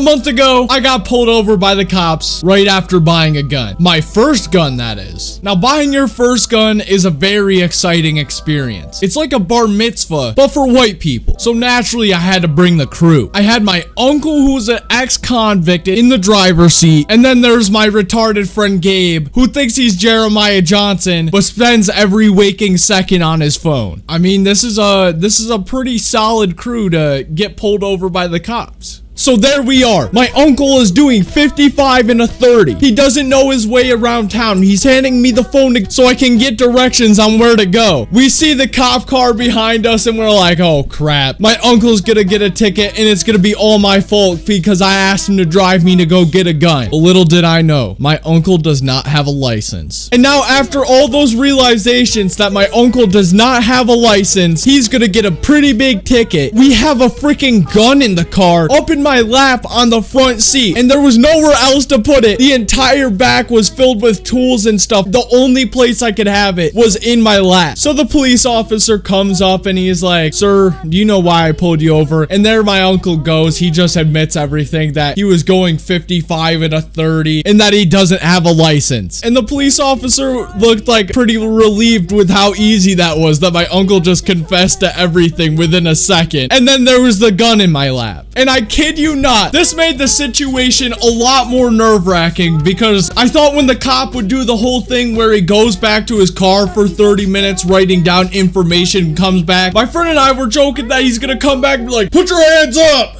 A month ago, I got pulled over by the cops right after buying a gun. My first gun, that is. Now, buying your first gun is a very exciting experience. It's like a bar mitzvah, but for white people. So naturally, I had to bring the crew. I had my uncle who was an ex-convict in the driver's seat, and then there's my retarded friend Gabe, who thinks he's Jeremiah Johnson, but spends every waking second on his phone. I mean, this is a this is a pretty solid crew to get pulled over by the cops. So there we are. My uncle is doing 55 and a 30. He doesn't know his way around town. He's handing me the phone to, so I can get directions on where to go. We see the cop car behind us and we're like, oh crap. My uncle's gonna get a ticket and it's gonna be all my fault because I asked him to drive me to go get a gun. Little did I know, my uncle does not have a license. And now after all those realizations that my uncle does not have a license, he's gonna get a pretty big ticket. We have a freaking gun in the car up in my my lap on the front seat and there was nowhere else to put it. The entire back was filled with tools and stuff. The only place I could have it was in my lap. So the police officer comes up and he's like, sir, do you know why I pulled you over? And there my uncle goes. He just admits everything that he was going 55 and a 30 and that he doesn't have a license. And the police officer looked like pretty relieved with how easy that was that my uncle just confessed to everything within a second. And then there was the gun in my lap. And I kid you not, this made the situation a lot more nerve-wracking because I thought when the cop would do the whole thing where he goes back to his car for 30 minutes writing down information comes back, my friend and I were joking that he's gonna come back and be like, put your hands up!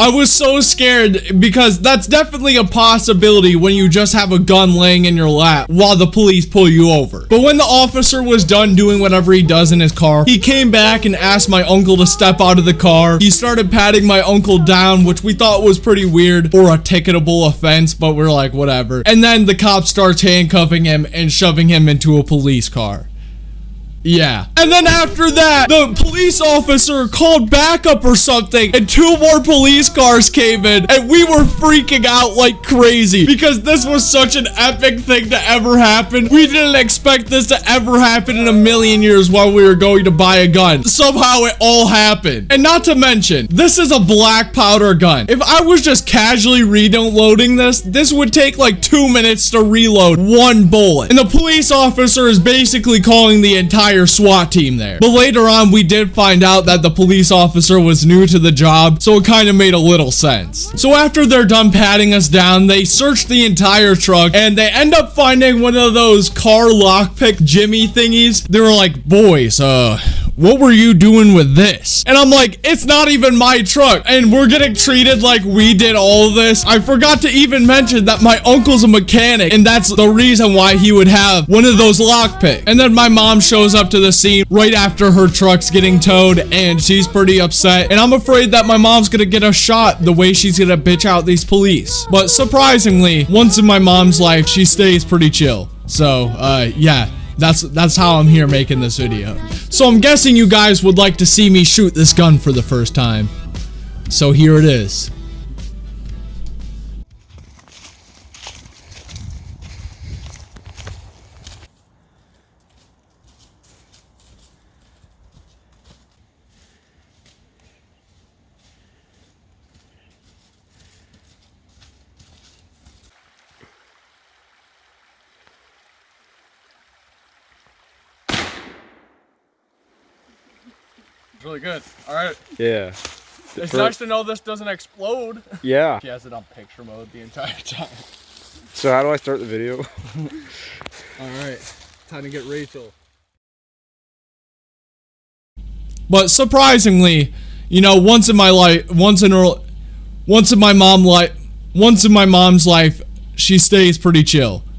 I was so scared because that's definitely a possibility when you just have a gun laying in your lap while the police pull you over. But when the officer was done doing whatever he does in his car, he came back and asked my uncle to step out of the car. He started patting my uncle down, which we thought was pretty weird or a ticketable offense, but we're like, whatever. And then the cop starts handcuffing him and shoving him into a police car. Yeah. And then after that, the police officer called backup or something, and two more police cars came in, and we were freaking out like crazy because this was such an epic thing to ever happen. We didn't expect this to ever happen in a million years while we were going to buy a gun. Somehow it all happened. And not to mention, this is a black powder gun. If I was just casually reloading this, this would take like two minutes to reload one bullet. And the police officer is basically calling the entire entire SWAT team there. But later on, we did find out that the police officer was new to the job, so it kind of made a little sense. So after they're done patting us down, they search the entire truck, and they end up finding one of those car lockpick Jimmy thingies. They were like, boys, uh, what were you doing with this? And I'm like, it's not even my truck. And we're getting treated like we did all this. I forgot to even mention that my uncle's a mechanic. And that's the reason why he would have one of those lockpicks. And then my mom shows up to the scene right after her truck's getting towed. And she's pretty upset. And I'm afraid that my mom's gonna get a shot the way she's gonna bitch out these police. But surprisingly, once in my mom's life, she stays pretty chill. So, uh, yeah, that's that's how I'm here making this video. So I'm guessing you guys would like to see me shoot this gun for the first time. So here it is. It's really good. All right. Yeah. It's For- nice to know this doesn't explode. Yeah. She has it on picture mode the entire time. So how do I start the video? All right. Time to get Rachel. But surprisingly, you know, once in my life, once in her, once in my mom life, once in my mom's life, she stays pretty chill.